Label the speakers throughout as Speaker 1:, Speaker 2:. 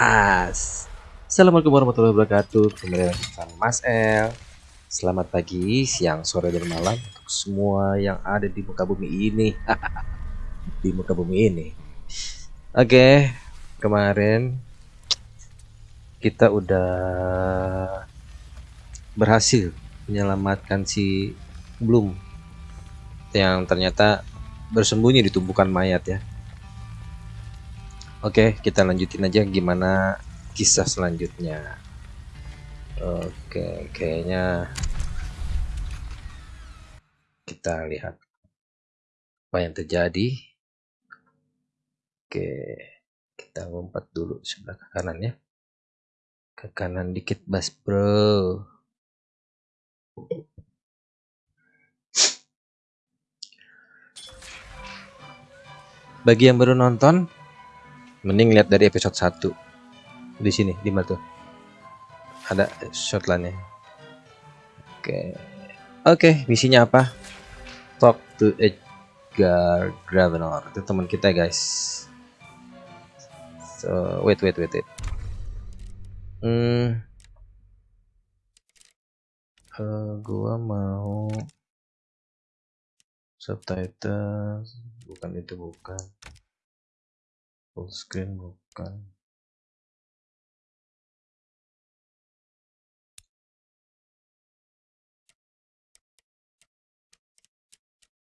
Speaker 1: Has. Assalamualaikum warahmatullahi wabarakatuh. Kembali lagi sama Mas El. Selamat pagi, siang, sore, dan malam untuk semua yang ada di muka bumi ini. di muka bumi ini. Oke, kemarin kita udah berhasil menyelamatkan si Bloom yang ternyata bersembunyi di tumpukan mayat ya. Oke, kita lanjutin aja gimana kisah selanjutnya. Oke, kayaknya kita lihat apa yang terjadi. Oke, kita lompat dulu sebelah ke kanan ya. Ke kanan dikit, Bas Bro. Bagi yang baru nonton, mending lihat dari episode 1 di sini di mana tuh? Ada shotlandnya oke. Okay. oke okay, misinya apa? Talk to Edgar Gravenor. Itu teman kita guys. So wait wait wait wait. Hmm. Uh, gua mau subtitle. Bukan itu bukan full screen bukan?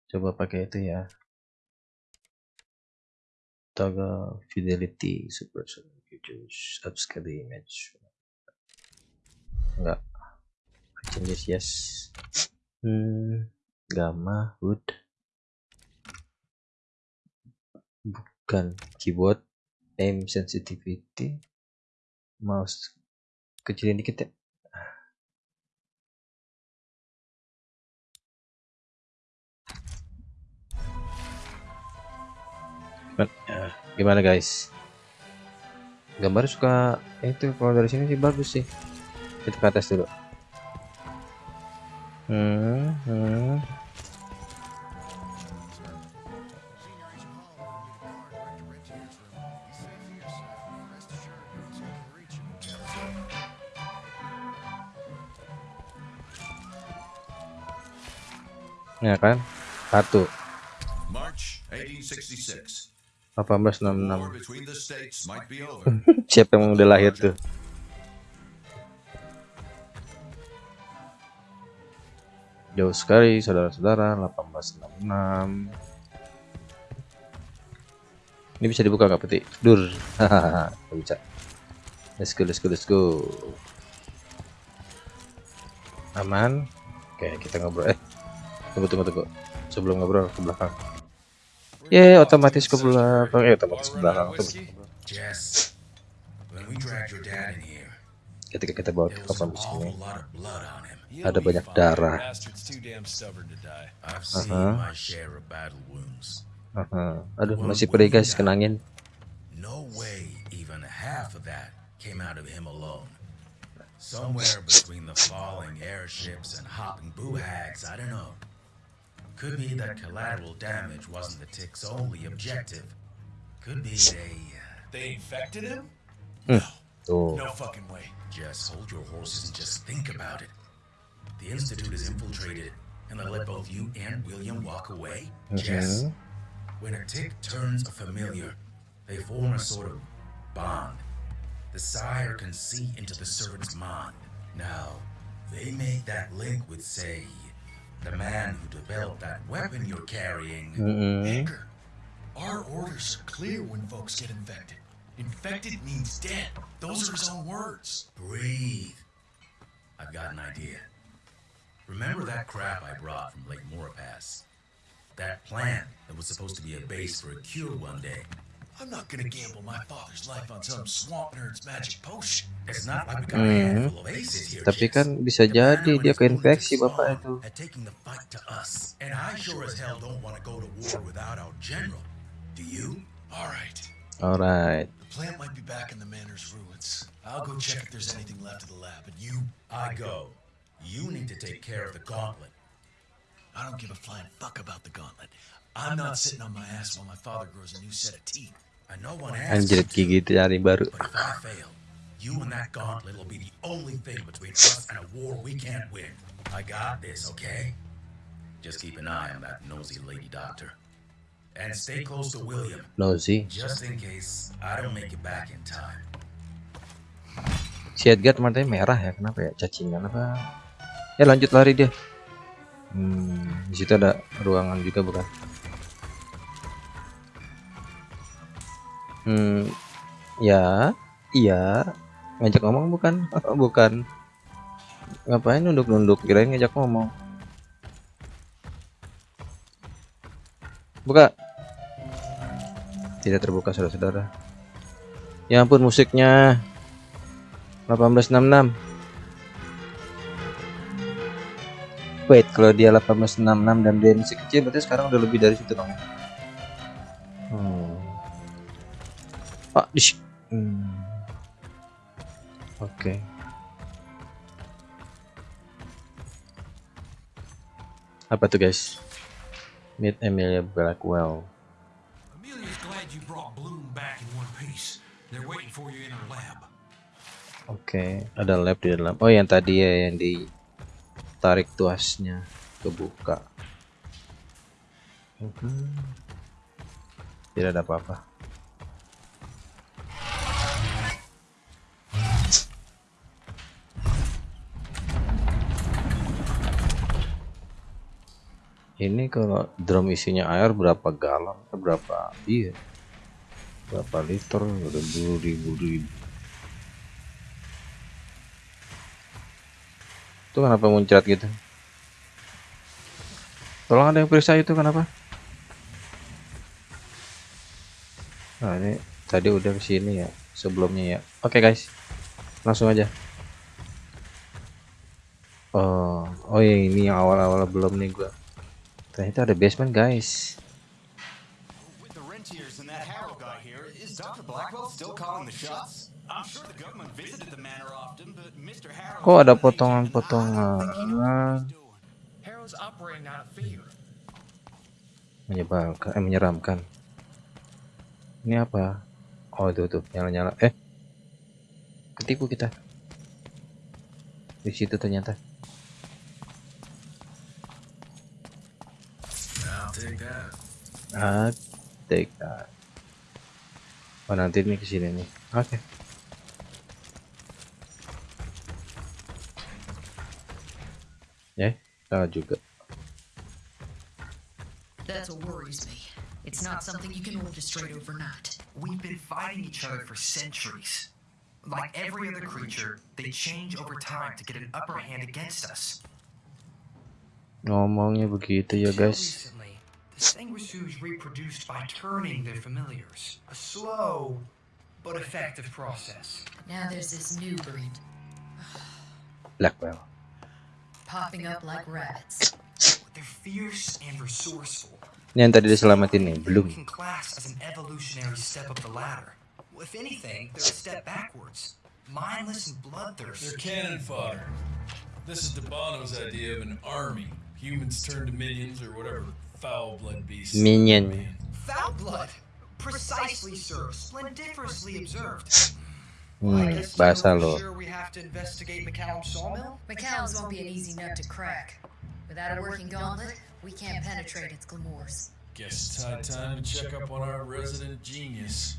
Speaker 1: Coba pakai itu ya. Toggle fidelity super features upscale the image. Enggak. Changes yes. Hmm gamma wood bukan keyboard aim sensitivity. Mouse kecilin dikit ya. Gimana guys? Gambar suka itu kalau dari sini sih bagus sih. Kita ke atas dulu. Hmm, hmm. Ya kan? Satu. 1866 siapa yang udah lahir tuh? Jauh sekali saudara-saudara. 1866 ini bisa dibuka nggak peti? Dur. Hahaha bisa. Let's go let's go let's go. Aman? Oke kita ngobrol. Eh tunggu tunggu tunggu. Sebelum ngobrol ke belakang. Ya yeah, otomatis ke belakang. Eh otomatis ke belakang ketika kita bawa ke kapal sini ada banyak darah. Uh -huh. Uh -huh. aduh masih perih guys kenangin. Somewhere between the falling airships and hopping boo hags, I don't know. Could be that collateral damage wasn't the tick's only objective. Could be they... Uh...
Speaker 2: They infected him?
Speaker 1: No. Oh.
Speaker 2: No fucking way.
Speaker 3: Just hold your horses and just think about it. The Institute is infiltrated, and they let both you and William walk away?
Speaker 1: Mm -hmm.
Speaker 3: Yes. When a tick turns a familiar, they form a sort of bond. The sire can see into the servant's mind. Now, they make that link with, say, the man who developed that weapon you're carrying.
Speaker 1: Mm -hmm.
Speaker 2: Edgar, our orders are clear when folks get infected. Infected means dead. Those are his own words.
Speaker 3: Breathe. I've got an idea. Remember that crap I brought from Lake Morapass? That plant that was supposed to be a base for a cure one day.
Speaker 2: I'm not gonna gamble my father's life on some swamp nerd's magic potion.
Speaker 3: It's not like we got a handful mm-hmm. of aces here.
Speaker 1: Tapi kan bisa jadi dia keinfeksi bapak itu.
Speaker 3: At taking the fight to us. And I sure as hell don't want to go to war without our general. Do you?
Speaker 2: All right.
Speaker 1: All right.
Speaker 2: The plant might be back in the manor's ruins. I'll go check if there's anything left of the lab, but you...
Speaker 3: I go. You need to take care of the gauntlet.
Speaker 2: I don't give a flying fuck about the gauntlet. I'm not sitting on my ass while my father grows a new set of teeth.
Speaker 1: Anjir gigi cari baru.
Speaker 3: You and that gauntlet will be the only thing between us and a war we can't win. I got this, okay? Just keep an eye on that nosy lady doctor. And stay close to William,
Speaker 1: Nosy.
Speaker 3: just in case I don't make it back in time.
Speaker 1: Si Edgar matanya merah ya, kenapa ya? Cacingan apa? Ya lanjut lari dia. Hmm, di situ ada ruangan juga bukan? Hmm, ya, iya. Ngajak ngomong bukan? bukan. Ngapain nunduk-nunduk? Kirain ngajak ngomong. Buka. Tidak terbuka saudara-saudara. Ya ampun musiknya. 1866 Wait, kalau dia 1866 dan dia masih kecil berarti sekarang udah lebih dari situ dong. Hmm. Ah, dish. Hmm. Oke. Apa tuh guys? Meet Emilia Blackwell.
Speaker 2: Amelia's glad you brought Bloom back in one piece. They're waiting for you in her lab.
Speaker 1: Oke, ada lab di dalam. Oh, yang tadi ya yang ditarik tuasnya kebuka. Mhm. Tidak ada apa-apa. Ini kalau drum isinya air berapa galon? Eh, Berapa? Iya. Berapa liter? Udah ribu ribu. Itu kenapa muncrat gitu? Tolong ada yang periksa itu kenapa? Nah ini tadi udah ke sini ya sebelumnya ya. Oke guys, langsung aja. Oh, oh ya ini yang awal-awal belum nih gua. Ternyata ada basement guys. Kok ada potongan-potongan
Speaker 2: fear.
Speaker 1: menyebalkan, eh, menyeramkan. Ini apa? Oh itu tuh nyala-nyala. Eh, ketipu kita. Di situ ternyata.
Speaker 3: I'll take that.
Speaker 1: Take that. Oh nanti nih ke sini nih. Oke. Ya, salah juga.
Speaker 4: That's what worries me. It's not something you can orchestrate overnight.
Speaker 5: We've been fighting each other for centuries. Like every other creature, they change over time to get an upper hand against us.
Speaker 1: Ngomongnya begitu ya guys.
Speaker 5: Recently, the Sanguisu's reproduced by turning their familiars. A slow but effective process.
Speaker 4: Now there's this new breed
Speaker 1: Blackwell.
Speaker 4: popping up like rabbits.
Speaker 5: They're fierce and resourceful.
Speaker 1: Ini yang tadi diselamatin nih, belum.
Speaker 5: Can class as an evolutionary step up the ladder. If anything, they're a step backwards. Mindless and bloodthirsty.
Speaker 2: They're cannon fodder. This is Debano's idea of an army. Humans turn to minions or whatever foul blood beasts.
Speaker 1: Minion.
Speaker 5: Foul blood. Precisely, sir. Splendiferously observed.
Speaker 1: Hmm, bahasa lo.
Speaker 5: Sure we have to investigate McCallum Sawmill?
Speaker 4: McCallum's won't be an easy nut to crack. Without a working gauntlet, we can't penetrate its glamours.
Speaker 2: Guess it's high time to check up on our resident genius.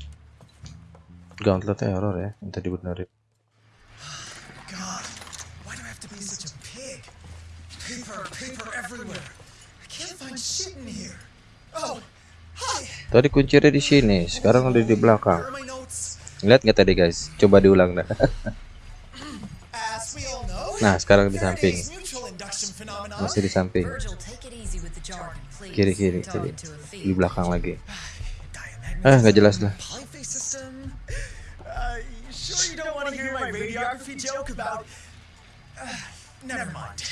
Speaker 1: Gauntlet error ya, minta dibenerin.
Speaker 6: God, why do I have to be such a pig? Paper, paper everywhere.
Speaker 1: Tadi kuncinya di sini, sekarang udah di belakang. Lihat nggak tadi guys? Coba diulang dah.
Speaker 6: Know,
Speaker 1: Nah, sekarang di samping. Masih di samping. Kiri kiri, kiri. Di belakang lagi. Ah, nggak jelas lah.
Speaker 6: Uh? Uh, never mind.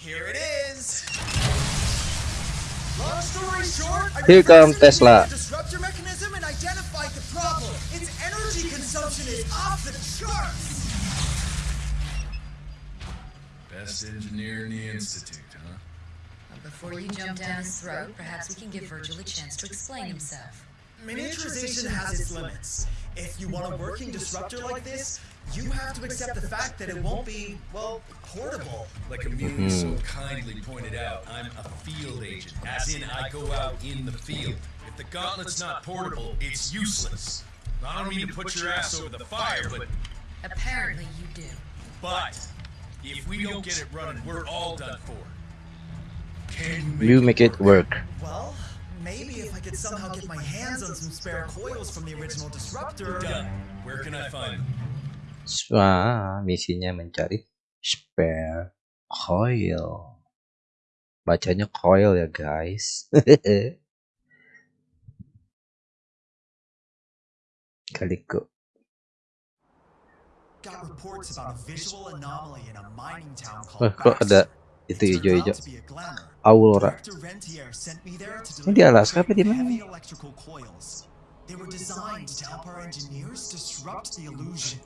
Speaker 6: Here it is.
Speaker 1: Here
Speaker 6: comes
Speaker 1: Tesla.
Speaker 6: disruptor mechanism and identified the problem. Its energy consumption is off the charts.
Speaker 2: Best engineer in the institute, huh?
Speaker 4: But before you jump down his throat, perhaps we can give Virgil a chance to explain himself.
Speaker 6: miniaturization has its limits. If you want a working disruptor like this, you have to accept the fact that it won't be, well, portable.
Speaker 2: Like Amelia mm-hmm. so kindly pointed out, I'm a field agent, as in I go out in the field. If the gauntlet's not portable, it's useless. I don't mean to put your ass over the fire, but
Speaker 4: Apparently you do.
Speaker 2: but if we don't get it running, we're all done for. Can you
Speaker 1: You make it work.
Speaker 6: Well, maybe if I could somehow get my hands on some spare coils from the original disruptor.
Speaker 2: done? Where can I find them?
Speaker 1: Ah, misinya mencari spare coil. Bacanya coil ya guys. Kaliko. Wah, kok ada itu hijau-hijau? Aurora. Ini di Alaska apa di mana?
Speaker 6: They were designed to help our engineers disrupt the illusion.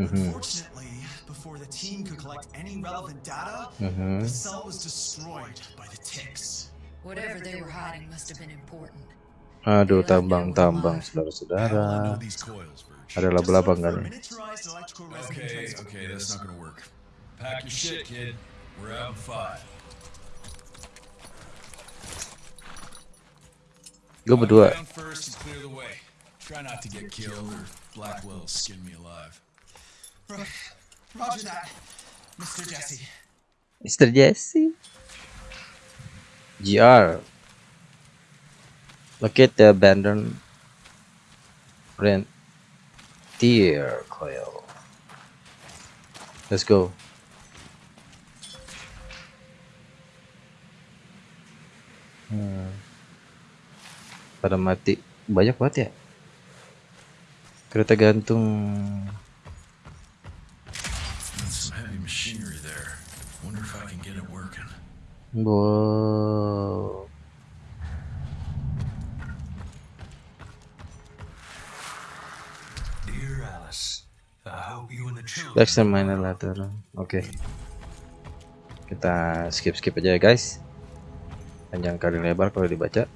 Speaker 1: Mhm.
Speaker 6: Unfortunately, before the team could collect any relevant data,
Speaker 1: Mhm.
Speaker 6: the cell was destroyed by the ticks.
Speaker 4: Whatever they were hiding must have been important.
Speaker 1: Aduh, tambang-tambang
Speaker 2: How will
Speaker 1: saudara-saudara.
Speaker 2: know these coils, Verge?
Speaker 1: Ada
Speaker 6: Just
Speaker 1: laba-laba
Speaker 6: look
Speaker 1: enggak
Speaker 6: for
Speaker 1: nih?
Speaker 6: miniaturized electrical resonant
Speaker 2: Okay, okay, that's not gonna work. Pack your shit, kid. We're out in five.
Speaker 1: Gue berdua.
Speaker 2: First clear the way. Try not to get killed or Blackwell skin me alive.
Speaker 6: Mr. Jesse.
Speaker 1: Mr. Jesse. GR. Locate the abandoned rentier coil. Let's go. Hmm. Pada mati banyak banget ya. Kereta gantung.
Speaker 2: Machinery there. Wonder if I can get it working.
Speaker 1: Wow.
Speaker 5: Dear Alice, I hope you and the children.
Speaker 1: Let's examine later. Oke. Kita skip skip aja ya guys. Panjang kali lebar kalau dibaca.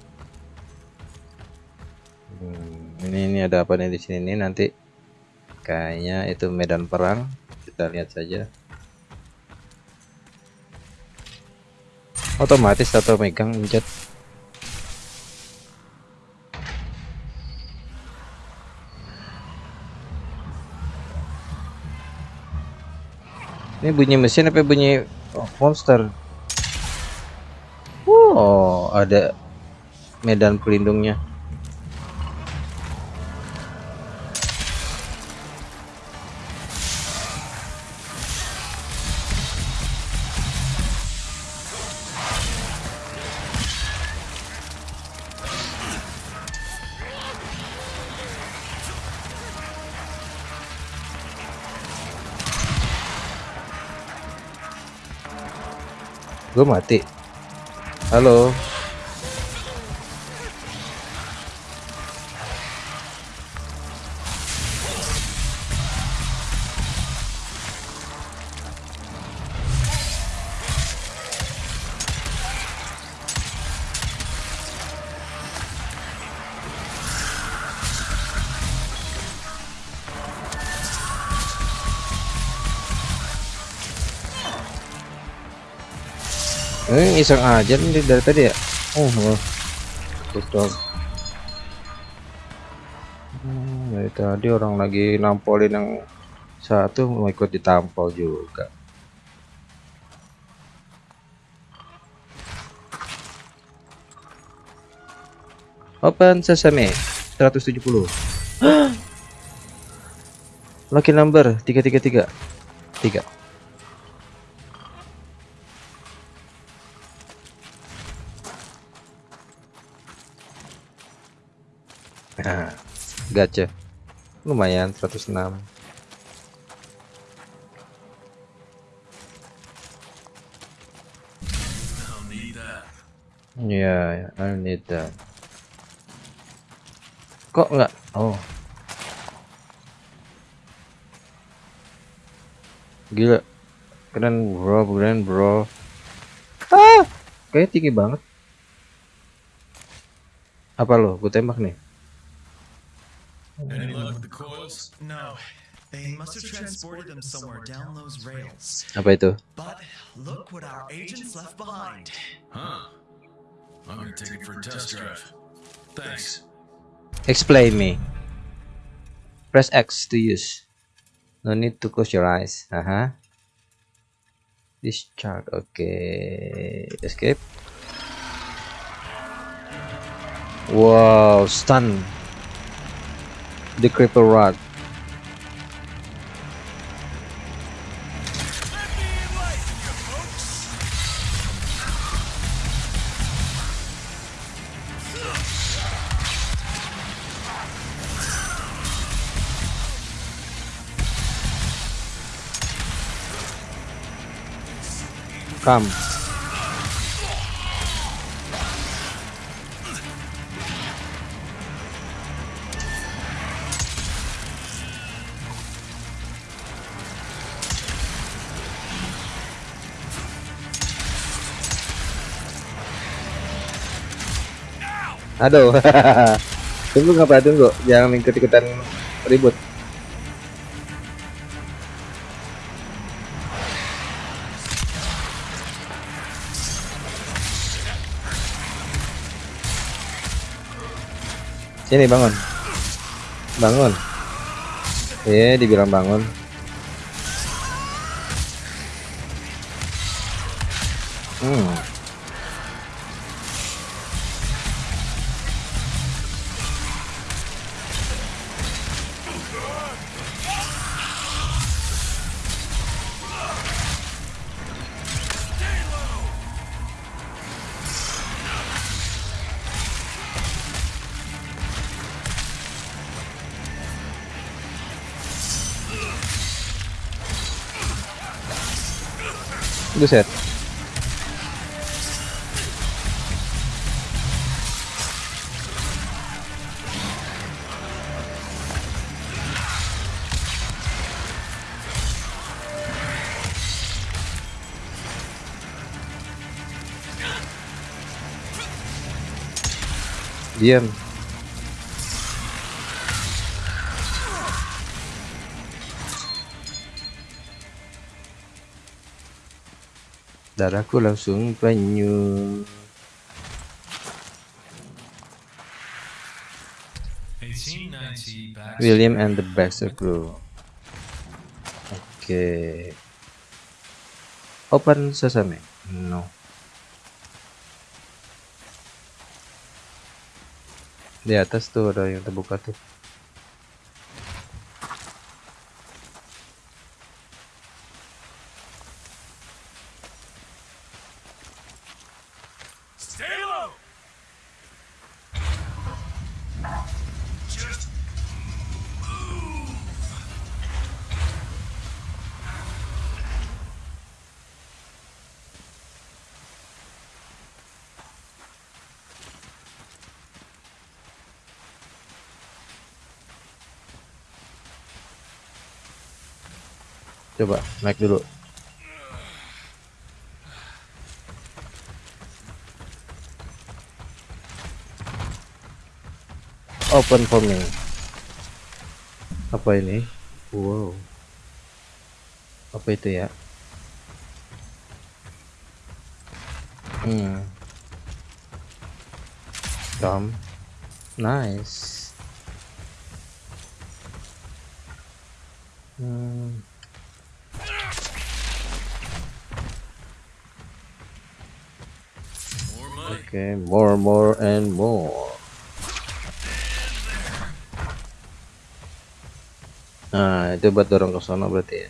Speaker 1: Hmm, ini ini ada apa nih di sini nih nanti? Kayaknya itu medan perang. Kita lihat saja. Otomatis atau megang pencet. Ini bunyi mesin apa bunyi oh, monster? Wow, ada medan pelindungnya. Gue mati. Halo. Iseng aja nih dari tadi ya. Oh, oh. Tutup. Hmm, dari tadi orang lagi nampolin yang satu mau ikut ditampol juga. Open sesame 170. Lucky number 333. 3. Gacha. Lumayan 106.
Speaker 2: I'll need that.
Speaker 1: Iya, ya, I need that. Kok enggak? Oh. Gila. Keren bro, keren bro. Ah, kayak tinggi banget. Apa lo? Gue tembak nih.
Speaker 2: Any luck with the coils?
Speaker 6: No, they must have transported them somewhere down those rails.
Speaker 1: Apa itu?
Speaker 6: But look what our agents left behind.
Speaker 2: Huh. I'm gonna take it for a test drive. Thanks.
Speaker 1: Explain me. Press X to use. No need to close your eyes. Aha. Discharge. Okay. Escape. Wow, stun. The creeper rod. Come. Aduh. tunggu ngapa tunggu? Jangan ikut-ikutan ribut. Sini bangun. Bangun. Eh, dibilang bangun. Hmm. Buset. Diam. Darahku langsung banyu. William and the Baxter Crew. Oke. Open sesame. No. Di atas tuh ada yang terbuka tuh.
Speaker 2: Stay low. Just
Speaker 1: Coba naik dulu. Open for me. Apa ini? Wow. Apa itu ya? Hmm. Come. Nice. Hmm.
Speaker 2: more
Speaker 1: more, more, and more. Nah, itu buat dorong ke sana berarti ya.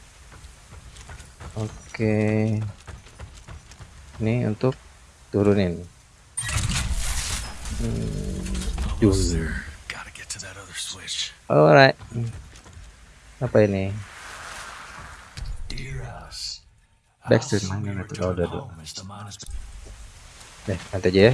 Speaker 1: Oke. Ini untuk turunin. Hmm. Alright. Apa ini?
Speaker 2: Soon
Speaker 1: mana
Speaker 2: we
Speaker 1: nanti kalau udah
Speaker 2: has
Speaker 1: Nih, nanti aja ya.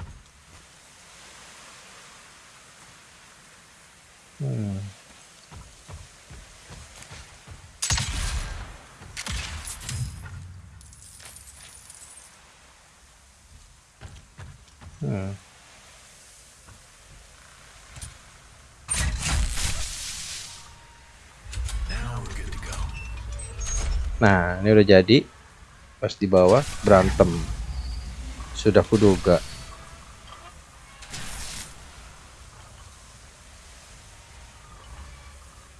Speaker 1: ini udah jadi. Pas di bawah berantem. Sudah kuduga.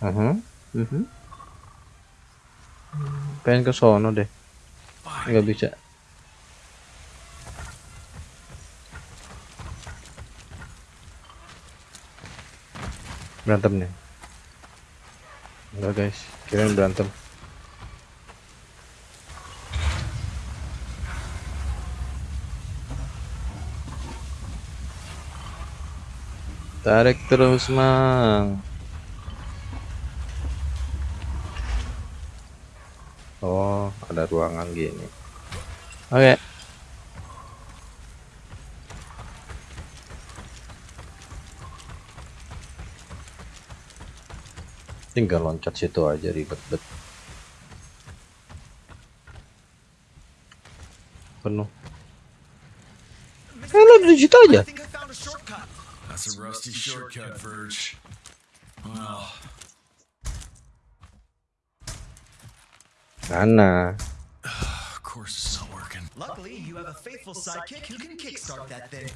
Speaker 1: Mhm, mhm. Pengen ke sono deh. Nggak bisa. Berantem nih. Enggak guys, kirain berantem. Tarik terus, Mang. Oh, ada ruangan gini. Oke. Tinggal loncat situ aja ribet bet. Penuh. Eh, lo di situ aja.
Speaker 2: That's a rusty shortcut, Verge. Ah. Ah, well,
Speaker 1: Mana?
Speaker 2: of course it's not working.
Speaker 6: Luckily, you have a faithful sidekick who can kickstart that thing.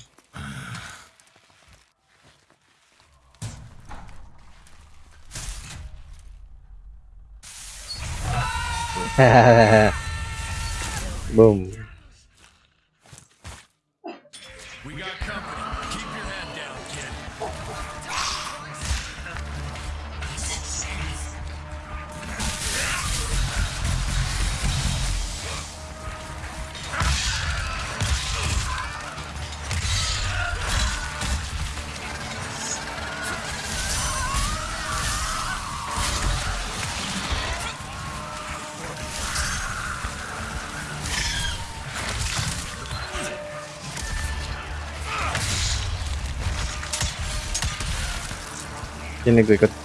Speaker 1: Boom. Ini gue ikut.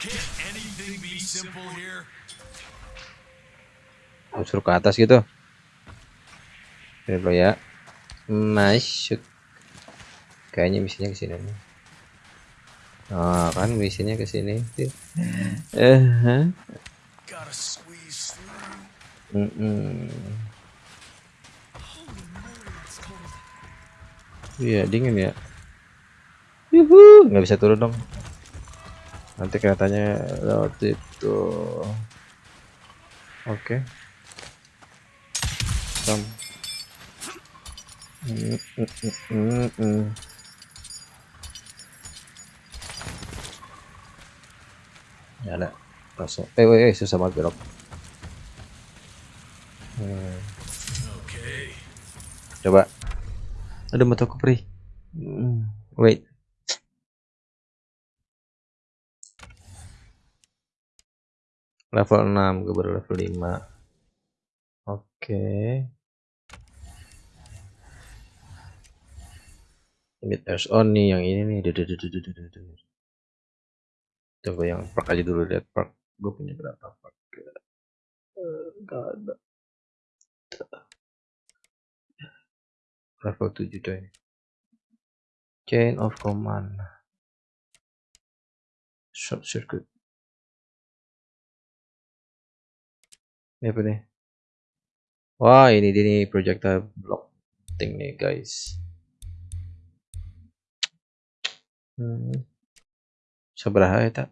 Speaker 2: Can't anything be simple here?
Speaker 1: Oh, suruh ke atas gitu. Ini dulu ya. Masuk. Kayaknya misinya ke sini nih. Ah kan misinya ke sini. Eh huh?
Speaker 2: Gotta squeeze
Speaker 1: Iya dingin ya. Yuhu, nggak bisa turun dong. Nanti kelihatannya lewat itu. Oke. Sam. Mm, mm, mm, mm, mm. Ya ada. Langsung. Eh, eh, eh, susah banget belok. Hmm.
Speaker 2: Okay.
Speaker 1: Coba. Ada motor Kupri. Hmm, Wait. Level 6, gue baru level 5. Oke. Limit airs on nih yang ini nih. Coba yang perk aja dulu lihat perk. Gue punya berapa perk? Eh, Gak ada. Level 7 coy chain of command. Short circuit. Ini apa nih? Wah ini dia nih projectile block thing nih guys. Hmm. seberapa ya tak?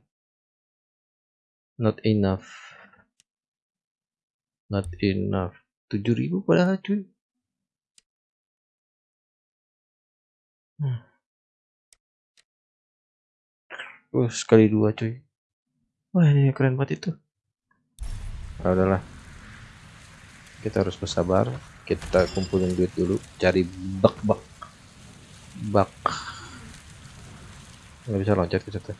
Speaker 1: Not enough. Not enough. 7000 padahal cuy Hmm. Uh, sekali dua cuy. Wah ini keren banget itu. Nah, udahlah. Kita harus bersabar. Kita kumpulin duit dulu. Cari bak bak. Nggak bisa loncat ke situ.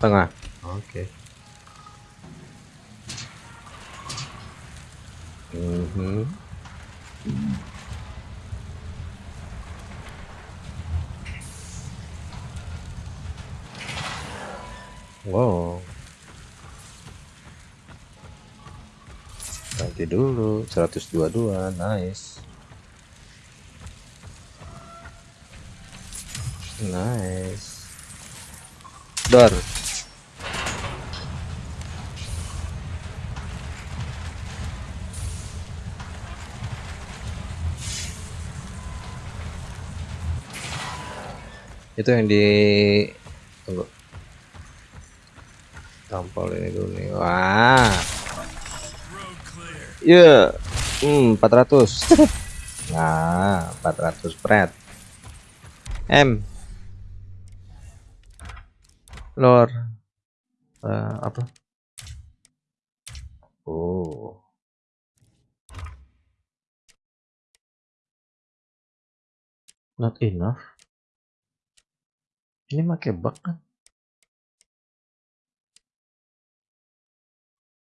Speaker 1: Tengah. Oke. Mhm. Wow. Nanti dulu 122 nice. Nice. Dor. Itu yang di tunggu. Tampol ini dulu nih. Wah.
Speaker 2: Clear.
Speaker 1: Iya. Hmm, 400. nah, 400 pret. M. Lor. Eh, apa? Oh. Not enough. Ini pakai bug kan?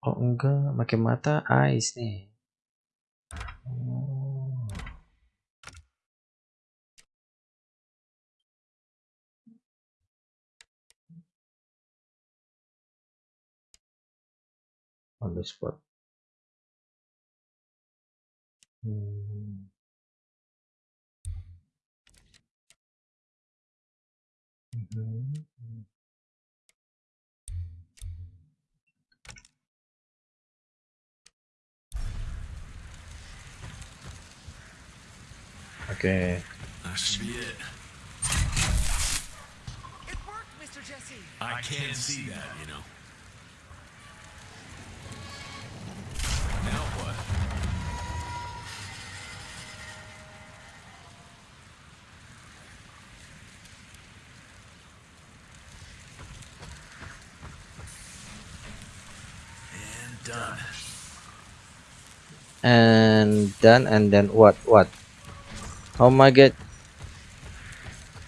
Speaker 1: Oh enggak, pakai mata ice nih. Oh. On the spot. Hmm. Oke.
Speaker 2: That should be it.
Speaker 6: It worked, Mr. Jesse.
Speaker 2: I can't see that, you know. Now what? And done.
Speaker 1: And done and then what what? How am I get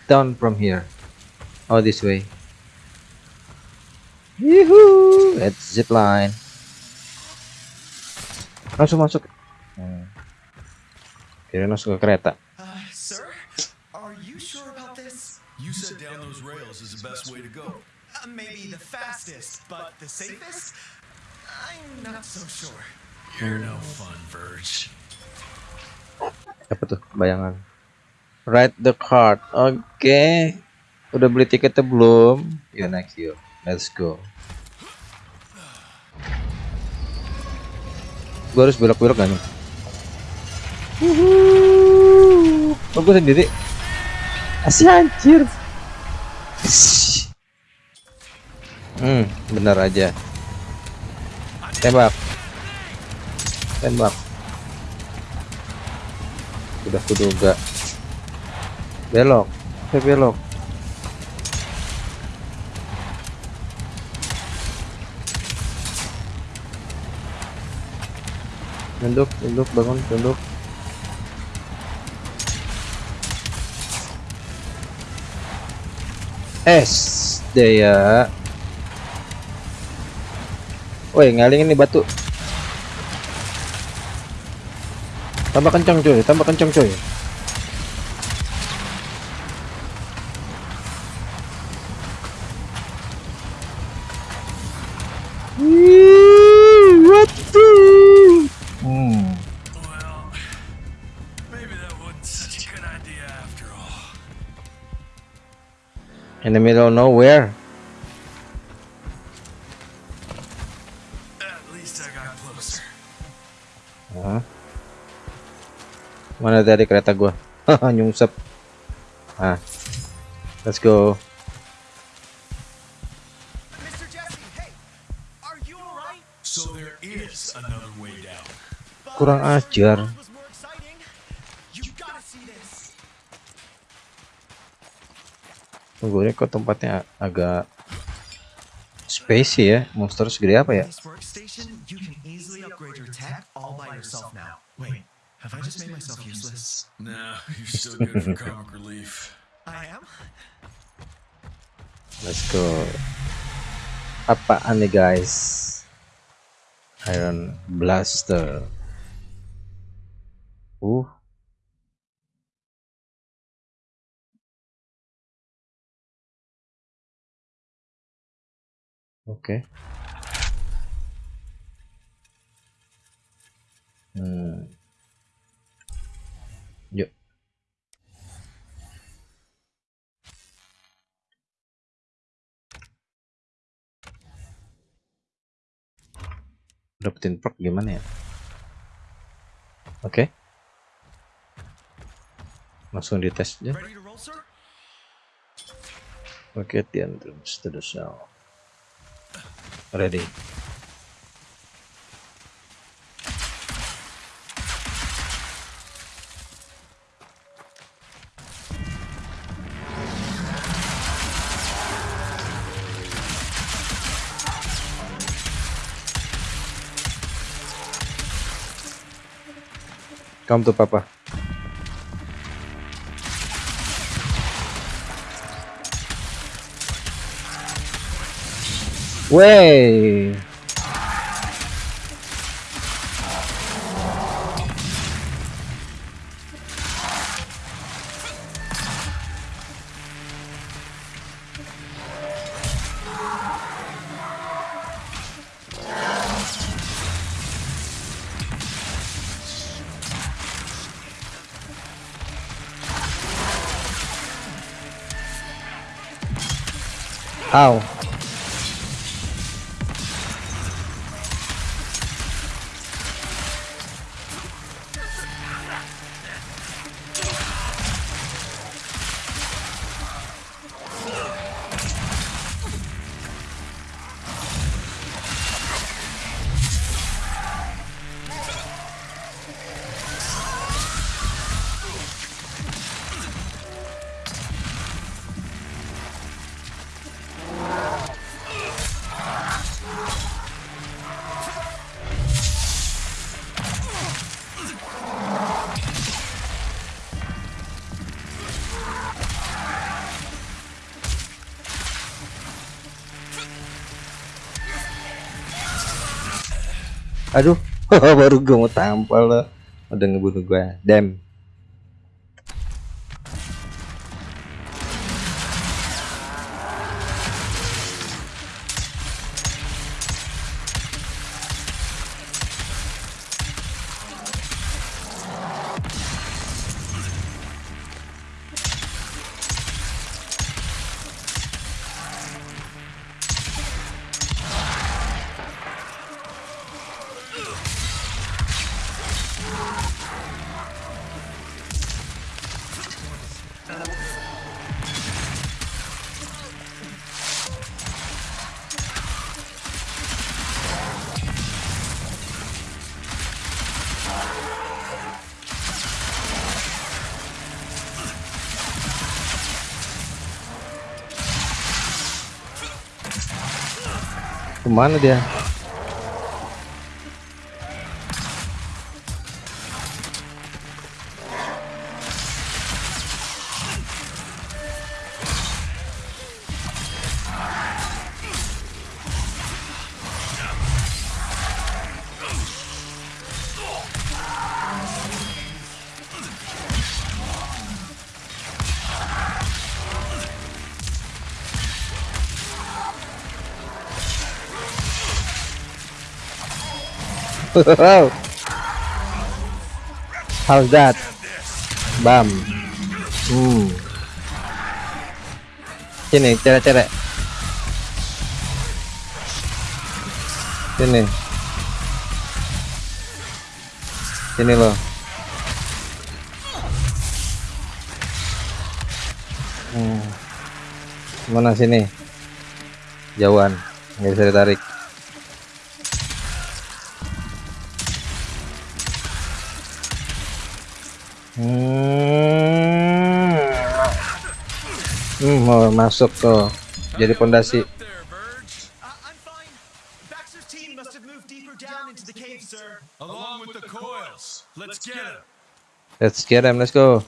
Speaker 1: down from here. Oh, this way. Yuhu, let's zip line. Langsung masuk. Hmm. Kira langsung ke kereta.
Speaker 6: Uh, sir? Are you sure about this?
Speaker 2: You said down those rails is the best way to go.
Speaker 6: Uh, maybe the fastest, but the safest? I'm not so sure.
Speaker 2: You're no fun, Verge.
Speaker 1: Apa tuh? Bayangan. Ride the card. Oke. Udah beli tiketnya belum? Yuk naik yuk. Let's go. Gue harus belok-belok gak nih? Wuhu. Oh, sendiri. Asih anjir. Hmm, benar aja. Tembak. Tembak. Udah kuduga. Belok. Saya belok. Tunduk, tunduk, bangun, tunduk. Es, daya. Woi, ngalingin nih batu. Tambah kencang coy, tambah kencang coy. In the middle of nowhere. Mana tadi kereta gua? Haha, nyungsep. Ah. Let's go.
Speaker 6: Mr. Jesse, hey! Are you alright?
Speaker 2: So there is another way down.
Speaker 1: Kurang ajar. Tunggu ini kok tempatnya agak spacey ya. Monster segede apa ya?
Speaker 6: Wait, have I just made myself useless?
Speaker 2: No, you're still good for comic relief.
Speaker 6: I am?
Speaker 1: Let's go. Apaan nih guys? Iron Blaster. Uh. Oke. Hmm. Dapetin perk gimana ya? Oke. Langsung dites aja. Oke the entrance to the cell ready Come to papa. Wey. How? Aduh, baru gue mau tampal lo. Udah ngebunuh gue. Damn. Ke mana dia? How's that? Bam. Hmm. Sini, cerek-cerek. Sini. Sini loh. Hmm. Mana sini? Jauhan. Nggak bisa ditarik.
Speaker 2: Along with the coils. Let's get him.
Speaker 1: Let's go.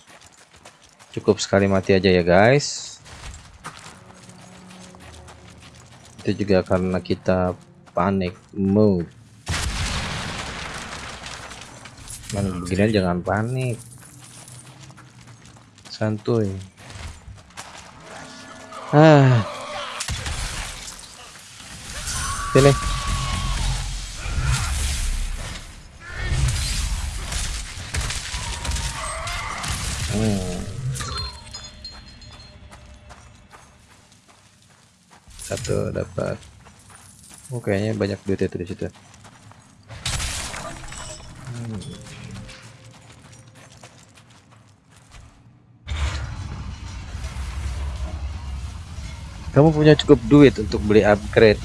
Speaker 1: Cukup sekali mati aja ya, guys. Itu juga karena kita panik mode. Man, beginian jangan panik. Santuy. Ah. Sini. Hmm. Satu dapat. Oh, kayaknya banyak duit itu di situ. Hmm. Kamu punya cukup duit untuk beli upgrade.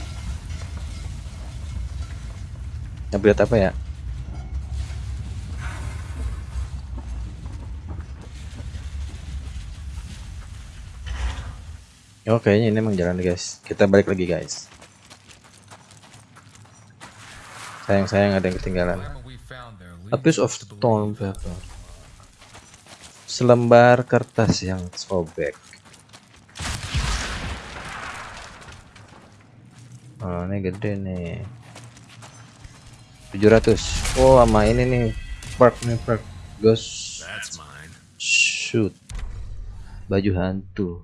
Speaker 1: Upgrade apa ya? Oh kayaknya ini emang jalan guys. Kita balik lagi guys. Sayang-sayang ada yang ketinggalan. A piece of stone paper. Selembar kertas yang sobek. Ini gede nih. 700. Oh, sama ini nih. Perk nih perk. Ghost shoot. Baju hantu.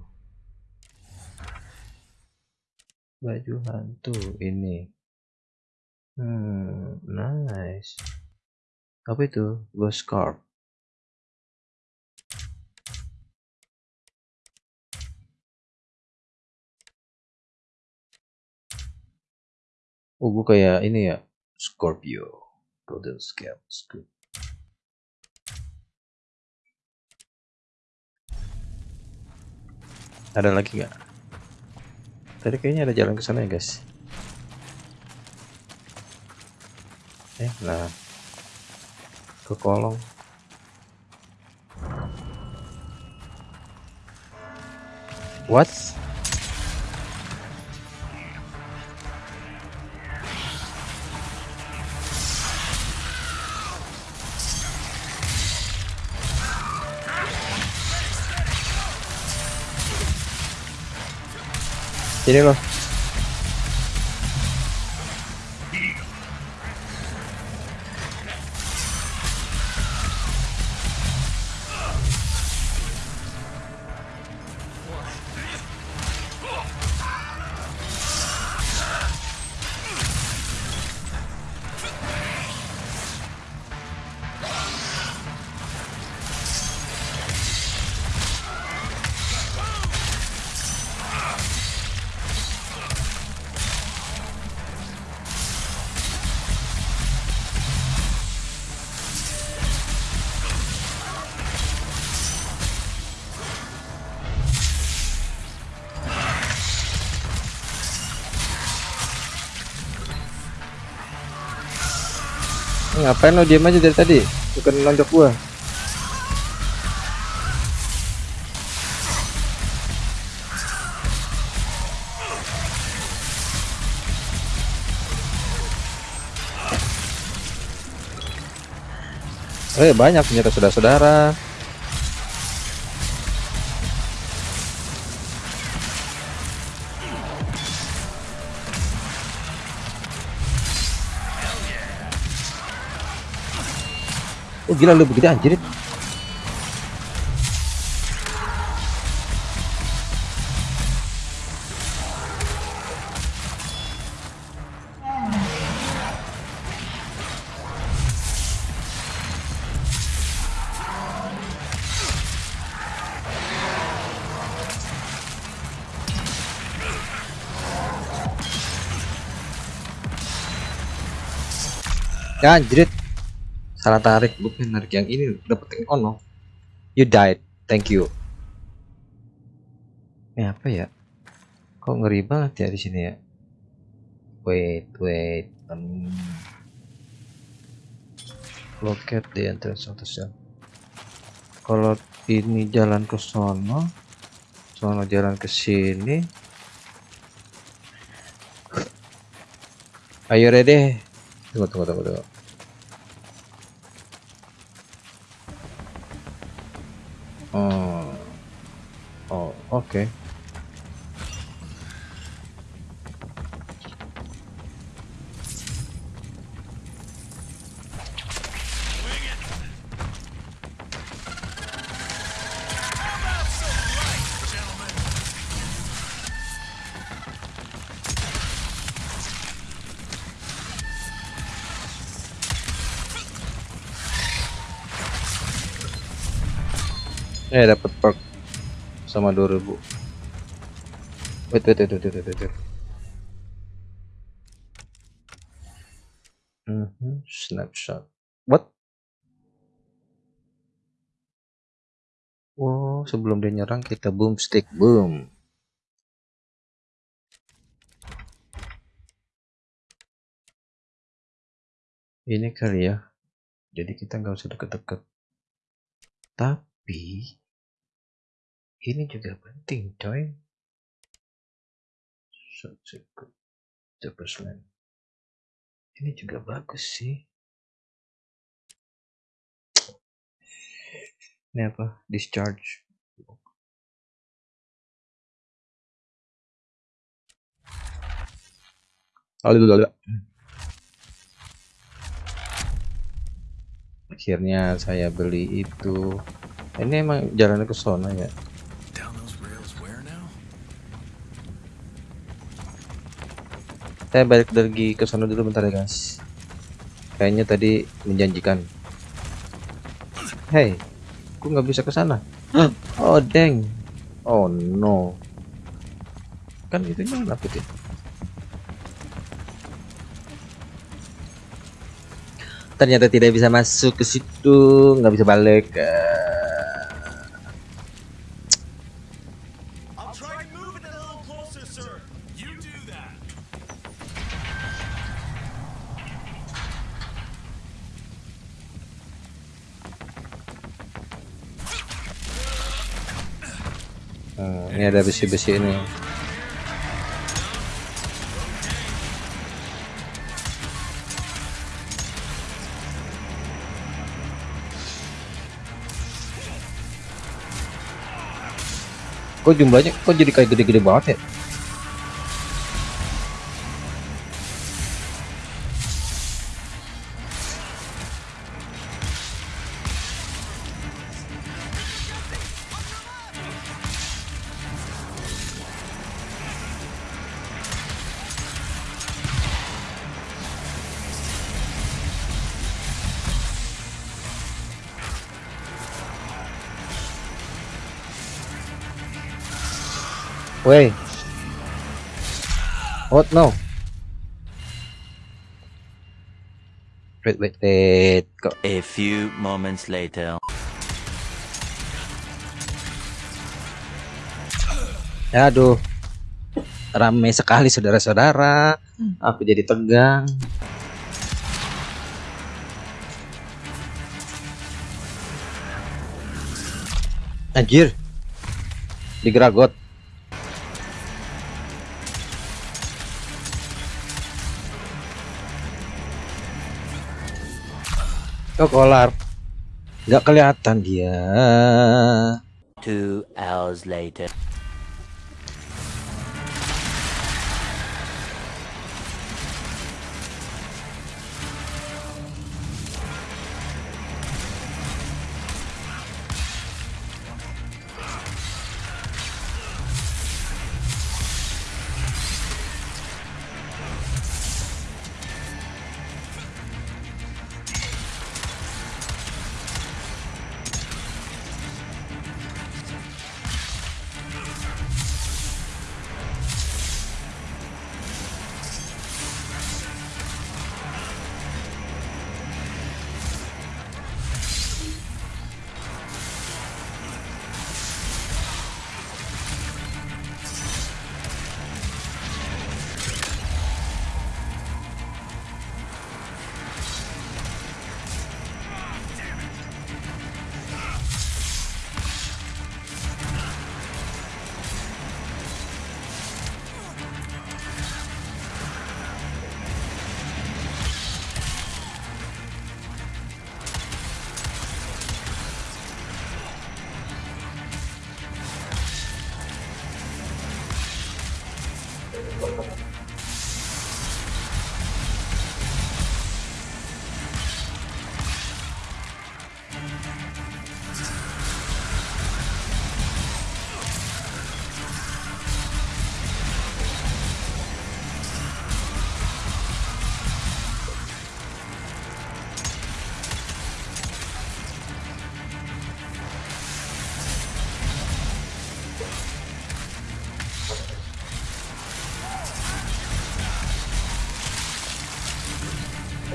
Speaker 1: Baju hantu ini. Hmm, nice. Apa itu? Ghost card. Oh, gue kayak ini ya. Scorpio. Golden Scale. Scoop. Ada lagi nggak? Tadi kayaknya ada jalan ke sana ya guys. Eh, nah. Ke kolong. What? Sini loh. Ngapain lo diam aja dari tadi? Bukan nonjok gua. Eh banyak ternyata saudara-saudara. Gila lu begini anjir. Ya anjrit. Salah tarik, bukan narik yang ini dapetin ono. You died. Thank you. Ini apa ya? Kok ngeri banget ya di sini ya? Wait, wait. Um, locate the entrance of the cell. Kalau ini jalan ke sono, sono jalan ke sini. Ayo ready. Tunggu, tunggu, tunggu, tunggu. Oh, oh, oke. Eh dapat perk sama 2000. Wait wait wait wait wait wait. wait. Mhm, snapshot. What? Wow, sebelum dia nyerang kita boom stick boom. Ini kali ya. Jadi kita nggak usah deket-deket. Tapi ini juga penting, coy. Such a good Supersman. Ini juga bagus sih. Ini apa? Discharge. Lalu Akhirnya saya beli itu. Ini emang jalan ke sana ya. Saya balik lagi ke sana dulu bentar ya guys. Kayaknya tadi menjanjikan. Hey, aku nggak bisa ke sana. Oh deng. Oh no. Kan itu nyala putih. Ternyata tidak bisa masuk ke situ, nggak bisa balik. Eh, besi-besi ini. Kok jumlahnya kok jadi kayak gede-gede banget ya? What now? Wait, wait, wait. Go.
Speaker 7: A few moments later.
Speaker 1: Aduh. Ramai sekali saudara-saudara. Aku jadi tegang. Anjir. Digeragot. Oh, kolar. Nggak kelihatan dia.
Speaker 7: Two hours later.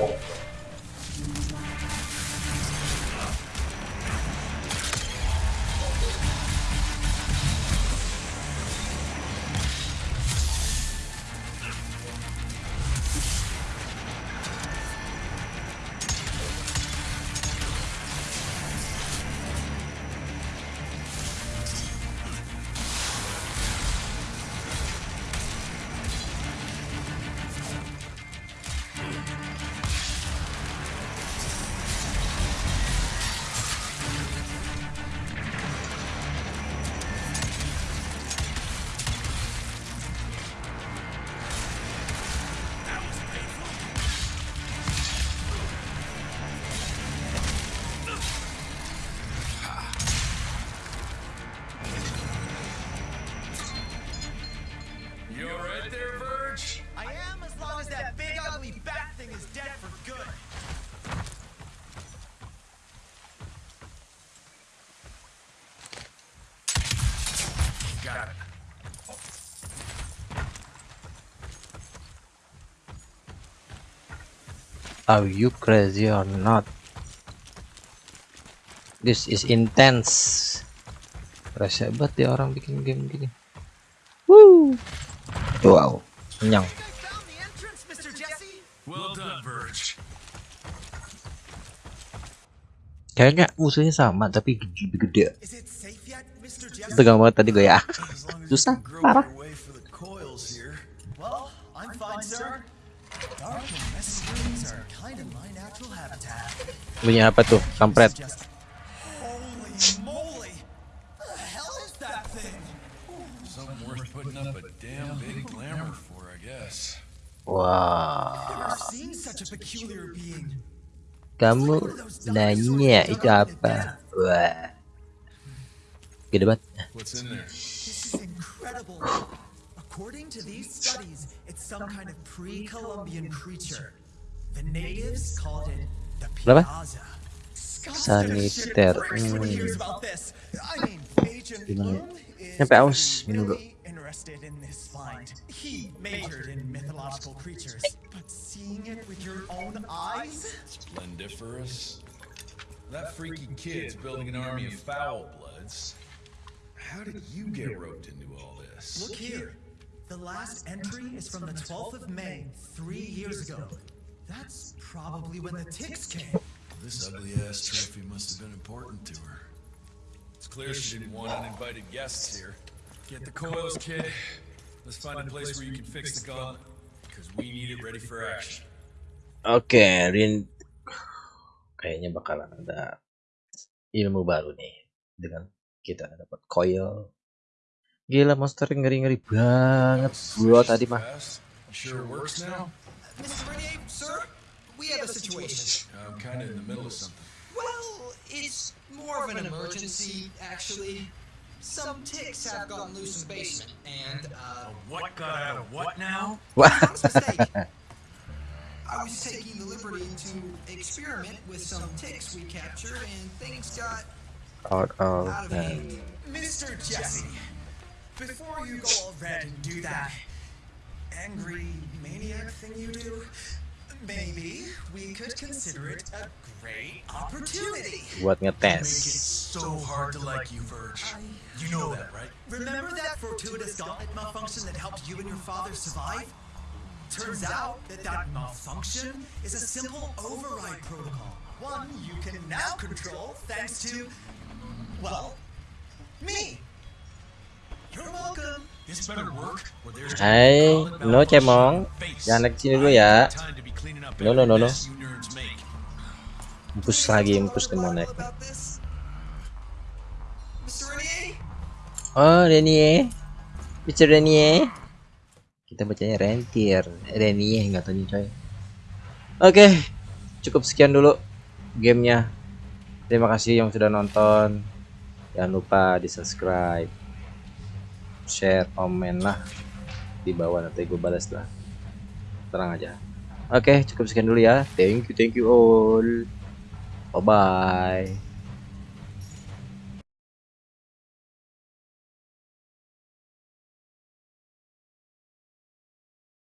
Speaker 6: 思
Speaker 2: って
Speaker 1: Are you crazy or not? This is intense. Rasa banget dia orang bikin game gini. Woo. Wow. Kenyang. Kayaknya musuhnya sama tapi gede-gede. Tegang banget tadi gue ya. Susah, parah. Bunyi apa tuh? Kampret. Wah.
Speaker 6: Being.
Speaker 1: Kamu nanya itu apa? Wah. Gede banget.
Speaker 6: According to these studies, it's some kind of pre-Columbian creature. The natives called it the
Speaker 1: Berapa?
Speaker 6: Piazza. Scott's
Speaker 1: Saniter.
Speaker 6: gonna shit when he hears
Speaker 1: Hmm.
Speaker 6: about this. I mean, Agent
Speaker 1: Gimana?
Speaker 6: Bloom is
Speaker 1: Sampai aus, minum dulu.
Speaker 6: interested in this find. He majored in mythological creatures, but seeing it with your own eyes?
Speaker 2: Splendiferous? That freaky kid's building an army of foul bloods. How did you get roped into all this?
Speaker 6: Look here. The last entry is from the 12th of May, three years ago. That's probably when the ticks came.
Speaker 8: This ugly ass trophy must have been important to her.
Speaker 2: It's clear she didn't want uninvited guests here. Get the coils, kid. Let's find a place where you can fix the gauntlet. Because we need it ready for action.
Speaker 1: Oke, Rin kayaknya bakalan ada ilmu baru nih dengan kita dapat coil. Gila monster ngeri-ngeri banget bro tadi mah.
Speaker 2: Sure works now?
Speaker 5: Mr. Renier, sir, we have a situation.
Speaker 2: I'm kind of in the middle of something.
Speaker 5: Well, it's more of an emergency, actually. Some ticks have gotten loose in the basement, and, uh,
Speaker 2: What got out of what now?
Speaker 1: Wah,
Speaker 5: honest mistake. I was taking the liberty to experiment with some ticks we captured, and things got
Speaker 1: out of
Speaker 5: out of
Speaker 1: hand.
Speaker 5: hand.
Speaker 6: Mr. Jesse, before you go all red and do that angry maniac thing you do, maybe we could consider it a great opportunity.
Speaker 1: buat
Speaker 2: Make it
Speaker 1: ngetes.
Speaker 2: so hard to like you, Verge. You know that, right?
Speaker 6: Remember that fortuitous gauntlet malfunction that helped you and your father survive? Turns out that that malfunction is a simple override protocol. One you can now control thanks to, well, me. You're welcome.
Speaker 1: Hai, no cemong. Jangan naik sini dulu ya. No, no, no, no. Empus lagi?
Speaker 5: Mr. Renier?
Speaker 1: Oh, Renier. Mr. Renier. Kita bacanya Rentier. Renier nggak tahu nih coy. Oke, cukup sekian dulu gamenya. Terima kasih yang sudah nonton. Jangan lupa di subscribe, share, komen lah di bawah nanti gue balas lah. Tenang aja. Oke, cukup sekian dulu ya. Thank you, thank you all. Bye bye.